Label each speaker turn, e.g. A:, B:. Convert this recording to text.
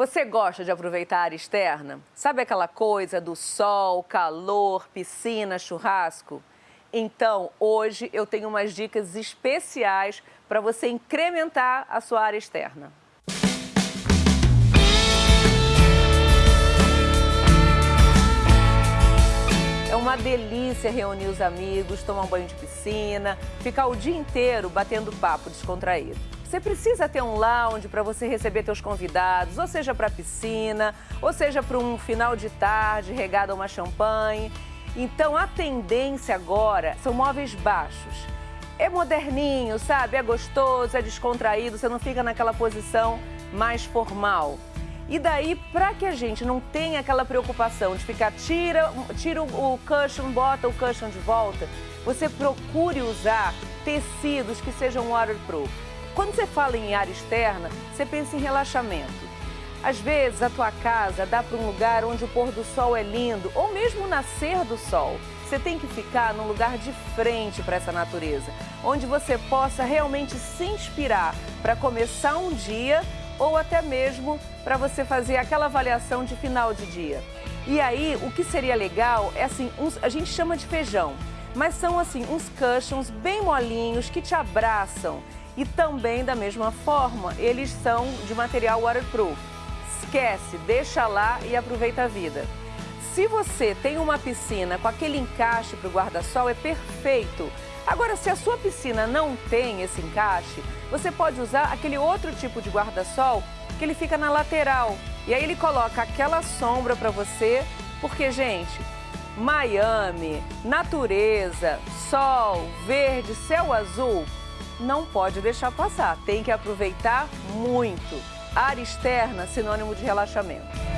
A: Você gosta de aproveitar a área externa? Sabe aquela coisa do sol, calor, piscina, churrasco? Então, hoje eu tenho umas dicas especiais para você incrementar a sua área externa. É uma delícia reunir os amigos, tomar um banho de piscina, ficar o dia inteiro batendo papo descontraído. Você precisa ter um lounge para você receber seus convidados, ou seja para piscina, ou seja para um final de tarde regado a uma champanhe. Então a tendência agora são móveis baixos. É moderninho, sabe? É gostoso, é descontraído, você não fica naquela posição mais formal. E daí, para que a gente não tenha aquela preocupação de ficar tira, tira o cushion, bota o cushion de volta, você procure usar tecidos que sejam waterproof. Quando você fala em área externa, você pensa em relaxamento. Às vezes, a tua casa dá para um lugar onde o pôr do sol é lindo, ou mesmo o nascer do sol. Você tem que ficar num lugar de frente para essa natureza, onde você possa realmente se inspirar para começar um dia ou até mesmo para você fazer aquela avaliação de final de dia. E aí, o que seria legal é assim, uns, a gente chama de feijão, mas são assim uns cushions bem molinhos que te abraçam e também, da mesma forma, eles são de material waterproof. Esquece, deixa lá e aproveita a vida. Se você tem uma piscina com aquele encaixe para o guarda-sol, é perfeito. Agora, se a sua piscina não tem esse encaixe, você pode usar aquele outro tipo de guarda-sol que ele fica na lateral. E aí ele coloca aquela sombra para você, porque, gente, Miami, natureza, sol, verde, céu azul, não pode deixar passar, tem que aproveitar muito. Área externa, sinônimo de relaxamento.